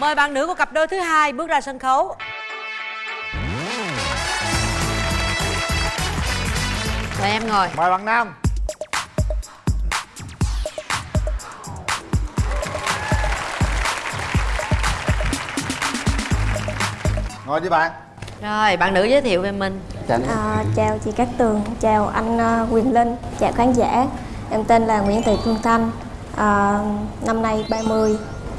mời bạn nữ của cặp đôi thứ hai bước ra sân khấu. Mời em ngồi. Mời bạn nam. Ngồi đi bạn. Rồi bạn nữ giới thiệu về mình. À, chào chị Cát Tường, chào anh à, Quyền Linh, chào khán giả. Em tên là Nguyễn Thị Phương Thanh, à, năm nay 30,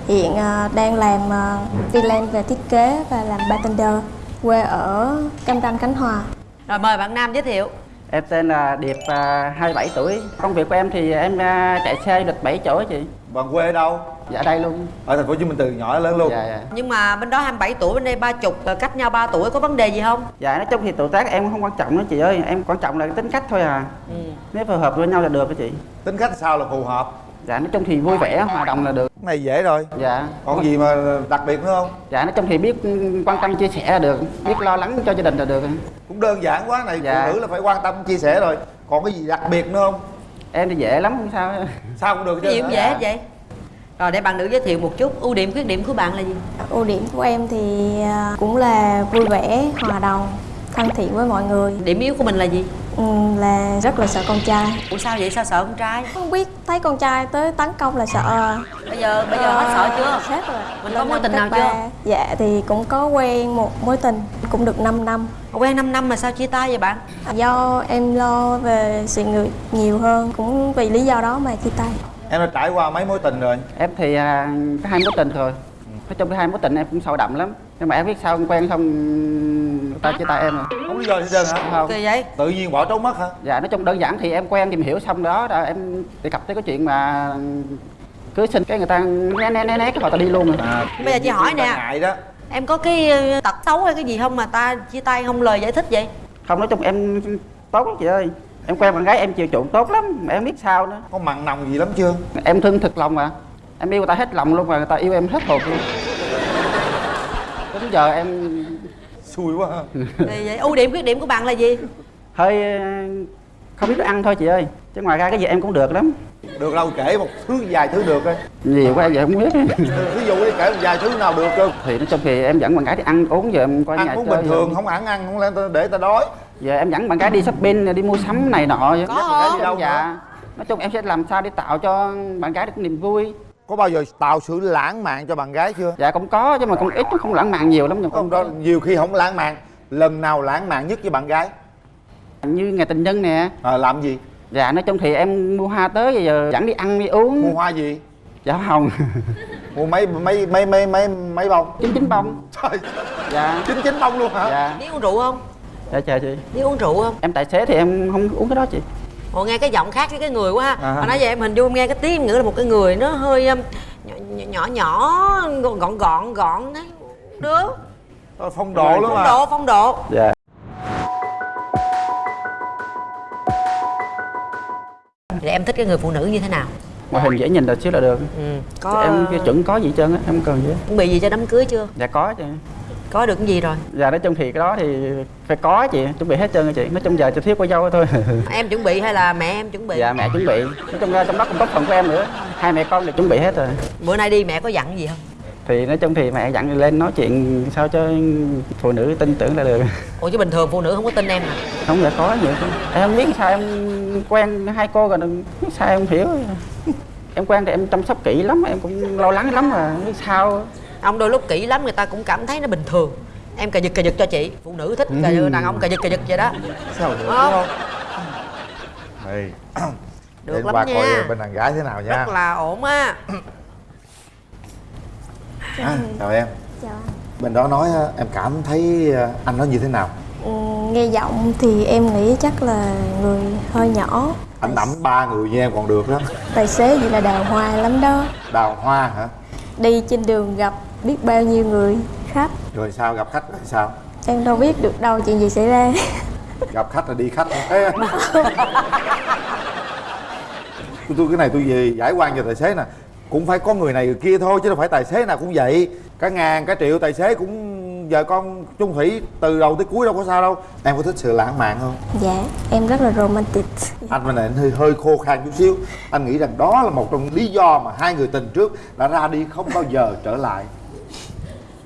hiện à, đang làm à, freelance về thiết kế và làm bartender, quê ở Cam Ranh, Khánh Hòa. rồi mời bạn nam giới thiệu Em tên là Điệp, à, 27 tuổi. Công việc của em thì em chạy xe du lịch 7 chỗ chị. bạn quê ở đâu Dạ đây luôn. ở thành phố hồ chí minh từ nhỏ lớn luôn Dạ dạ. nhưng mà bên đó 27 tuổi bên đây 30 rồi cách nhau 3 tuổi có vấn đề gì không Dạ nói chung thì tuổi tác em không quan trọng nữa chị ơi, em quan trọng là tính cách thôi à. ừ. Nếu phù hợp với nhau là được đó chị. tính cách sao là phù hợp Dạ nói chung thì vui vẻ, hòa đồng là được. cái này dễ rồi. Dạ. còn gì mà đặc biệt nữa không? Dạ nói chung thì biết quan tâm chia sẻ là được, biết lo lắng cho gia đình là được. cũng đơn giản quá này Dạ. phụ nữ là phải quan tâm chia sẻ rồi. Còn cái gì đặc biệt nữa không? Em thì dễ lắm không sao. sao cũng được chứ. Gì cũng dễ hết vậy. Rồi để bạn nữ giới thiệu một chút ưu điểm khuyết điểm của bạn là gì? Ưu điểm của em thì à, cũng là vui vẻ, hòa đồng, thân thiện với mọi người, điểm yếu của mình là gì ừ, là rất là sợ con trai. ủa sao vậy sao sợ con trai Không biết thấy con trai tới tấn công là sợ. bây giờ bây giờ hết sợ chưa Hết rồi. Mình Lên có mối tình nào chưa? Dạ thì cũng có quen một mối tình cũng được 5 năm. quen 5 năm mà sao chia tay vậy bạn Do em lo về sự nghiệp nhiều hơn Cũng vì lý do đó mà chia tay em đã trải qua mấy mối tình rồi Em thì à, có hai mối tình rồi. Nói chung cái hai mối tình em cũng sâu đậm lắm. Nhưng mà em biết sao em quen xong người ta chia tay em rồi. không lý do gì hết trơn hả Không. kỳ vậy tự nhiên bỏ trốn mất hả Dạ nói chung đơn giản thì em quen tìm hiểu xong đó là em đề cập tới cái chuyện mà cưới xin cái người ta né né né né cái họ ta đi luôn rồi. à, Bây giờ chị hỏi nè. ngại đó em có cái ờ, tật xấu hay cái gì không mà ta chia tay không lời giải thích vậy Không nói chung em tốt lắm chị ơi. Em quen bạn gái em chiều chuộng tốt lắm mà em biết sao nữa. có mặn nồng gì lắm chưa Em thương thực lòng mà. Em yêu người ta hết lòng luôn mà người ta yêu em hết hồn luôn. Đến giờ em xui quá ha vậy ưu điểm khuyết điểm của bạn là gì hơi ờ, không biết ăn thôi chị ơi. Chứ ngoài ra cái gì em cũng được lắm. được đâu kể một thứ vài thứ được coi Nhiều quá giờ không biết. ví dụ đi kể một vài thứ nào được cơ thì nói chung thì em dẫn bạn gái đi ăn uống giờ em nhà ăn uống chơi bình thường rồi. không ăn ăn không lẽ để ta đói giờ em dẫn bạn gái đi shopping đi mua sắm này nọ Có không? đi đâu dạ nói chung em sẽ làm sao để tạo cho bạn gái được niềm vui có bao giờ tạo sự lãng mạn cho bạn gái chưa? Dạ cũng có chứ mà cũng ít nó không lãng mạn nhiều lắm nhưng không đó nhiều khi không lãng mạn lần nào lãng mạn nhất với bạn gái? Như ngày tình nhân nè. À, làm gì? Dạ nói chung thì em mua hoa tới giờ dẫn đi ăn đi uống. Mua hoa gì? Dạ hồng. Mua mấy mấy mấy mấy mấy mấy bông? Chín chín bông. Trời. Dạ. Chín chín bông luôn hả? Dạ. Biết uống rượu không? Dạ chờ chị. Biết uống rượu không? Em tài xế thì em không uống cái đó chị Ồ nghe cái giọng khác với cái người quá ha. À. Nãy giờ em hình dung nghe cái tiếng nghĩ là một cái người nó hơi um, nhỏ nhỏ, nhỏ gọn gọn gọn đấy. Được. Ờ, phong độ lắm Phong mà độ phong độ. Dạ. Thì em thích cái người phụ nữ như thế nào? Ngoại hình dễ nhìn là xíu là được. Ừ. có em chuẩn có gì hết trơn á em cần gì chuẩn bị gì cho đám cưới chưa? Dạ có chị Có được cái gì rồi? Dạ nói chung thì cái đó thì phải có chị chuẩn bị hết trơn rồi chị. Nói chung giờ chỉ thiếu cô dâu thôi. Em chuẩn bị hay là mẹ em chuẩn bị? Dạ mẹ chuẩn bị. Nói chung ra trong đó cũng có phần của em nữa. Hai mẹ con đều chuẩn bị hết rồi. Bữa nay đi mẹ có dặn gì không? Thì nói chung thì mẹ dặn lên nói chuyện sao cho phụ nữ tin tưởng là được. Ủa chứ bình thường phụ nữ không có tin em à? Không dạ có chứ. em không biết sao em quen hai cô rồi sao em không hiểu. Em quen thì em chăm sóc kỹ lắm em cũng lo lắng lắm mà không biết sao Ông đôi lúc kỹ lắm người ta cũng cảm thấy nó bình thường. Em cà giật cà giật cho chị. Phụ nữ thích cà giật, đàn ông cà giật cà giật vậy đó. Sao được Không. đúng không? Đây. Được Để lắm qua nha. coi bên đàn gái thế nào nha. Rất là ổn á. À, chào em. Chào anh. Bên đó nói á, em cảm thấy anh nói như thế nào? Ừ, Nghe giọng thì em nghĩ chắc là người hơi nhỏ. Anh đẫm ba người như em còn được đó. Tài xế vậy là đào hoa lắm đó. Đào hoa hả? Đi trên đường gặp biết bao nhiêu người khách? Rồi sao? Gặp khách rồi sao? Em đâu biết được đâu chuyện gì xảy ra. Gặp khách là đi khách Ê, tôi, tôi cái này tôi về giải quan cho tài xế nè. Cũng phải có người này người kia thôi chứ đâu phải tài xế nào cũng vậy. Cả ngàn cả triệu tài xế cũng vợ con chung thủy từ đầu tới cuối đâu có sao đâu. Em có thích sự lãng mạn không? Dạ em rất là romantic. Anh bên này anh hơi hơi khô khan chút xíu. Anh nghĩ rằng đó là một trong lý do mà hai người tình trước đã ra đi không bao giờ trở lại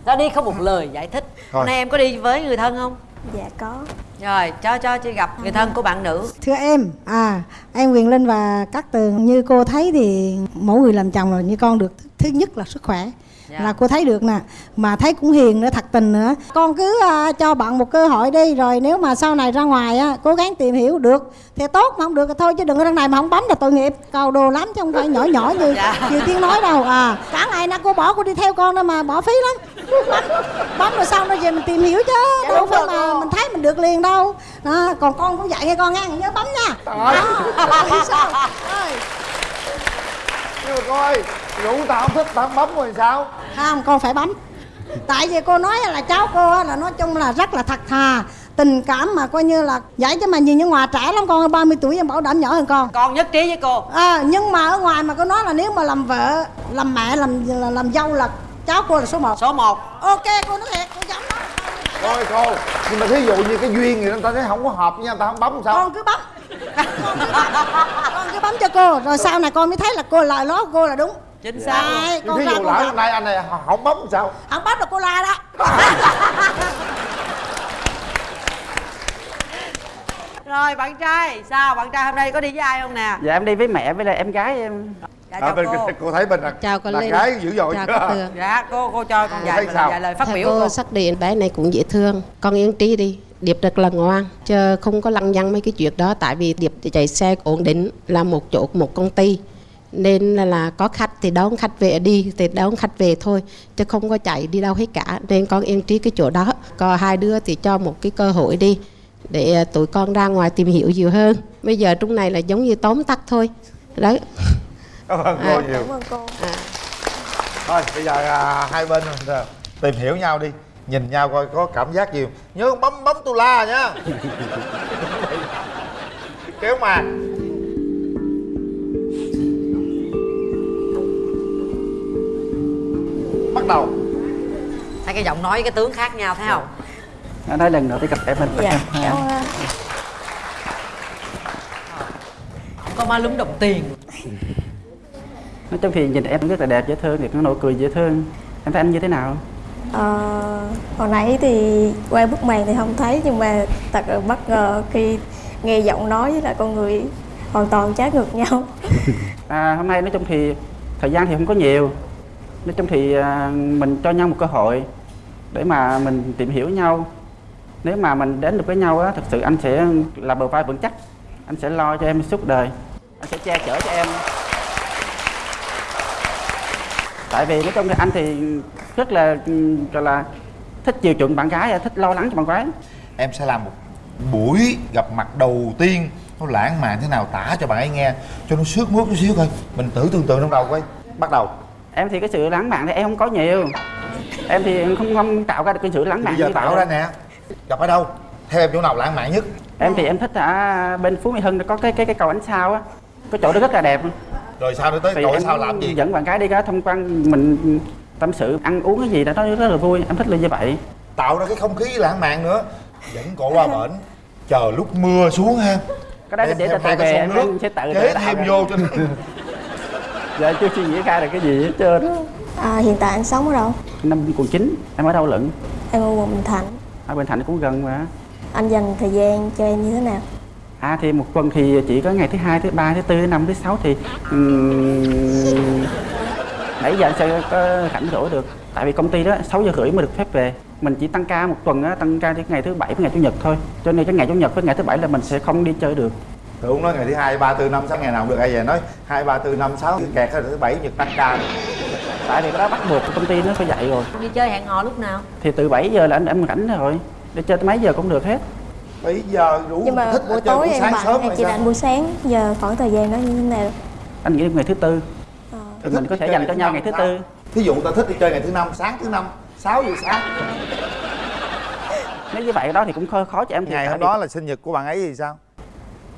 ra đi không một lời giải thích. Thôi. hôm nay em có đi với người thân không? Dạ có. Rồi cho cho chị gặp người thân của bạn nữ. Thưa em, à em Quyền Linh và các tường như cô thấy thì mỗi người làm chồng là như con được thứ nhất là sức khỏe Dạ. là cô thấy được nè mà thấy cũng hiền nữa thật tình nữa con cứ à, cho bạn một cơ hội đi rồi nếu mà sau này ra ngoài á cố gắng tìm hiểu được thì tốt mà không được thì thôi chứ đừng ở đằng này mà không bấm là tội nghiệp cầu đồ lắm chứ không phải nhỏ nhỏ như Dạ. tiếng nói đâu à cả ngày nay cô bỏ cô đi theo con đó mà bỏ phí lắm bấm, bấm rồi xong rồi về mình tìm hiểu chứ Dạ, đâu phải mà cô. mình thấy mình được liền đâu đó, còn con cũng dạy nghe con nghe nhớ bấm nha Đó. Sao? Nhưng mà cô ơi rủ tao không thích tao không bấm rồi sao? Không con phải bấm. Tại vì cô nói là cháu cô là nói chung là rất là thật thà. Tình cảm mà coi như là vậy chứ mà nhìn như ngoài trẻ lắm con ơi, 30 tuổi em bảo đảm nhỏ hơn con. Con nhất trí với cô. À, nhưng mà ở ngoài mà cô nói là nếu mà làm vợ làm mẹ làm làm, làm dâu là cháu cô là số 1 số 1 ok cô nói thiệt cô dám đó thôi cô nhưng mà thí dụ như cái duyên thì người ta thấy không có hợp với nhau ta không bấm sao? Con cứ bấm con cứ bấm cho cô rồi sau này con mới thấy là cô lời nói của cô là đúng. Chính xác. Luôn. Đấy, nhưng con thí ra dụ lỡ hôm nay anh này không bấm sao? Không bấm là cô la đó. Rồi bạn trai sao? Bạn trai hôm nay có đi với ai không nè? Dạ em đi với mẹ với lại em gái em. Dạ à, chào bên cô. cô thấy bên là Chào con là Linh. gái dữ dội Chào chưa? dạ cô cô cho con À, sao? vài lời phát Theo biểu cô cô. Xác định bé này cũng dễ thương. Con yên trí đi điệp rất là ngoan chứ không có lăng nhăng mấy cái chuyện đó. Tại vì điệp chạy xe ổn định là một chỗ một công ty. Nên là, là có khách thì đón khách về đi thì đón khách về thôi chứ không có chạy đi đâu hết cả. Nên con yên trí cái chỗ đó. Còn hai đứa thì cho một cái cơ hội đi để à, tụi con ra ngoài tìm hiểu nhiều hơn. Bây giờ trong này là giống như tóm tắt thôi. Đấy. Cảm ơn cô À. nhiều. Cảm ơn cô. Thôi bây giờ à, hai bên à, tìm hiểu nhau đi nhìn nhau coi có cảm giác gì nhớ bấm bấm tu la nhá. Kéo màn. Bắt đầu. Thấy cái giọng nói với cái tướng khác nhau thấy không? Anh nói lần đầu tiên gặp em mình dạ em. cảm ơn có má lúm đồng tiền. Nói chung thì nhìn em rất là đẹp dễ thương thì có nụ cười dễ thương. Em thấy anh như thế nào Ờ, hồi nãy thì qua bức màn thì không thấy nhưng mà thật là bất ngờ khi nghe giọng nói với lại con người hoàn toàn trái ngược nhau. À, hôm nay nói chung thì thời gian thì không có nhiều. Nói chung thì à, mình cho nhau một cơ hội để mà mình tìm hiểu nhau. Nếu mà mình đến được với nhau á thật sự anh sẽ là bờ vai vững chắc. Anh sẽ lo cho em suốt đời. Anh sẽ che chở cho em. Tại vì nói chung thì anh thì rất là gọi là thích chiều chuộng bạn gái thích lo lắng cho bạn gái. Em sẽ làm một buổi gặp mặt đầu tiên nó lãng mạn thế nào tả cho bạn ấy nghe cho nó sướt mướt chút xíu thôi. Mình tự tưởng tượng trong đầu coi. Bắt đầu. Em thì cái sự lãng mạn thì em không có nhiều. Em thì không không tạo ra được cái sự lãng mạn bây giờ tạo ra nè. Gặp ở đâu? Theo em chỗ nào lãng mạn nhất? Em thì em thích ở bên phú mỹ hưng có cái cái cái cầu ánh sao á. Cái chỗ đó rất là đẹp. Rồi sao nữa tới? Thì cậu em sao làm gì? dẫn bạn gái đi ra tham quan mình tâm sự ăn uống cái gì đó nó rất là vui em thích là như vậy. Tạo ra cái không khí lãng mạn nữa. Dẫn cổ qua bển. Chờ lúc mưa xuống ha. Cái đó để cái về em, sẽ tự chế tự thêm vô cho giờ chưa suy nghĩ ra được cái gì hết trơn à, hiện tại anh sống ở đâu? Năm quận chín em ở đâu lận? Em ở quận Bình Thạnh. Ở bên thành cũng gần mà. Anh dành thời gian cho em như thế nào? À thì một tuần thì chỉ có ngày thứ hai thứ ba thứ tư thứ năm thứ sáu thì um, nãy giờ anh sẽ có rảnh rỗi được. Tại vì công ty đó 6 giờ rưỡi mới được phép về. Mình chỉ tăng ca một tuần á tăng ca đến ngày thứ bảy với ngày chủ nhật thôi. Cho nên cái ngày chủ nhật với ngày thứ bảy là mình sẽ không đi chơi được. Tôi cũng nói ngày thứ hai ba tư năm sáu ngày nào cũng được. Ai về nói hai ba tư năm sáu kẹt hết rồi thứ bảy nhật tăng ca. Tại vì cái đó bắt buộc công ty nó phải dạy rồi. Đi chơi hẹn hò lúc nào? Thì từ 7 giờ là anh em rảnh rồi. Để chơi tới mấy giờ cũng được hết. Bây giờ rủ nhưng mà thích buổi chơi tối buổi em sáng bận sớm rồi chỉ rảnh buổi sáng giờ khoảng thời gian đó như thế nào? Anh nghĩ ngày thứ tư thì mình có thể dành cho nhau ngày thứ tư. Thí dụ ta thích đi chơi ngày thứ năm sáng thứ năm 6 giờ sáng. Nếu như vậy đó thì cũng khó, khó cho em thì ngày hôm đó là sinh nhật của bạn ấy thì sao?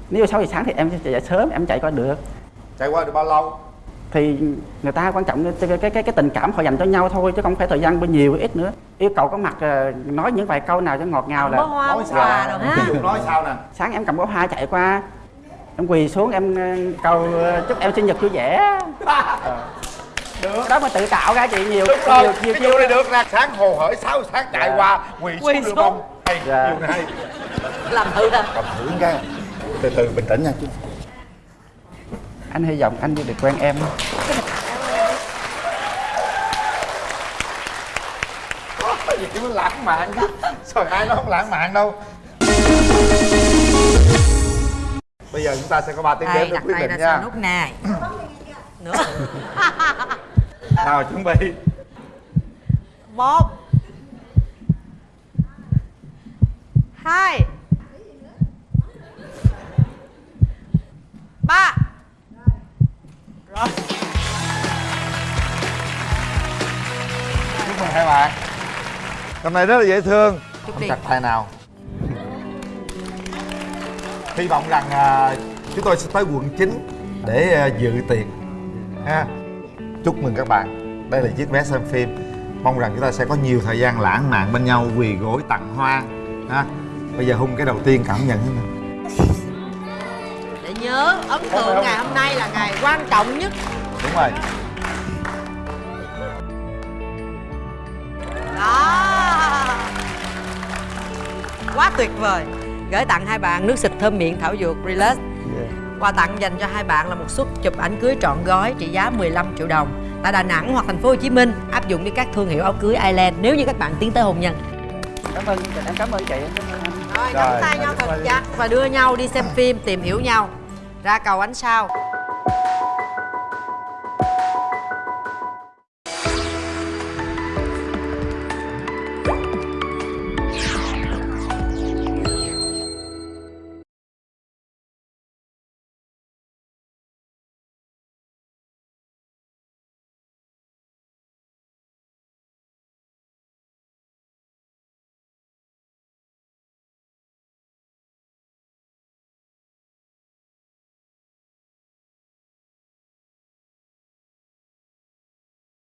Nếu 6 giờ sáng thì em dậy sớm em chạy qua được. Chạy qua được bao lâu? Thì người ta quan trọng cái cái cái, cái tình cảm họ dành cho nhau thôi chứ không phải thời gian bao nhiêu ít nữa. Yêu cầu có mặt ờ, nói những vài câu nào cho ngọt ngào là hoa bó sao? ví dụ nói sao nè? Sáng em cầm bó hoa chạy qua em quỳ xuống em ờ, cầu ờ, chúc em sinh nhật vui vẻ. Được. Đó mà tự tạo ra chị nhiều đúng rồi. nhiều nhiều cái vụ này được nè. Sáng hồ hởi sáu sáng chạy Dạ. qua quỳ Quỳ xuống xuống. được không? Hay Dạ. này hay. Làm thử nè cầm thử cái. Từ từ bình tĩnh nha chú. Anh hy vọng anh được quen em. Có gì nó lãng mạn chứ rồi ai nó không lãng mạn đâu bây giờ chúng ta sẽ có 3 tiếng đếm để quyết định nha. nút này. Nữa. Nào chuẩn bị. Một. Hai. Ba. Rồi. Chúc mừng hai bạn. Hôm nay rất là dễ thương. Chúc đi. chặt tay nào hy vọng rằng à, chúng tôi sẽ tới quận 9 để à, dự tiệc ha. Chúc mừng các bạn. Đây là chiếc vé xem phim. Mong rằng chúng ta sẽ có nhiều thời gian lãng mạn bên nhau quỳ gối tặng hoa ha. Bây giờ hung cái đầu tiên cảm nhận thế nào? Để nhớ ấn tượng ngày hôm nay là ngày quan trọng nhất. Đúng rồi. Đó. Quá tuyệt vời gửi tặng hai bạn nước xịt thơm miệng thảo dược relax. Quà tặng dành cho hai bạn là một suất chụp ảnh cưới trọn gói trị giá 15 triệu đồng. Tại Đà Nẵng hoặc thành phố Hồ Chí Minh áp dụng với các thương hiệu áo cưới Island nếu như các bạn tiến tới hôn nhân. Cảm ơn em cảm ơn chị em cảm ơn anh rồi Rồi, nắm tay nhau thật chặt và đưa nhau đi xem phim tìm hiểu nhau. Ra cầu ánh sao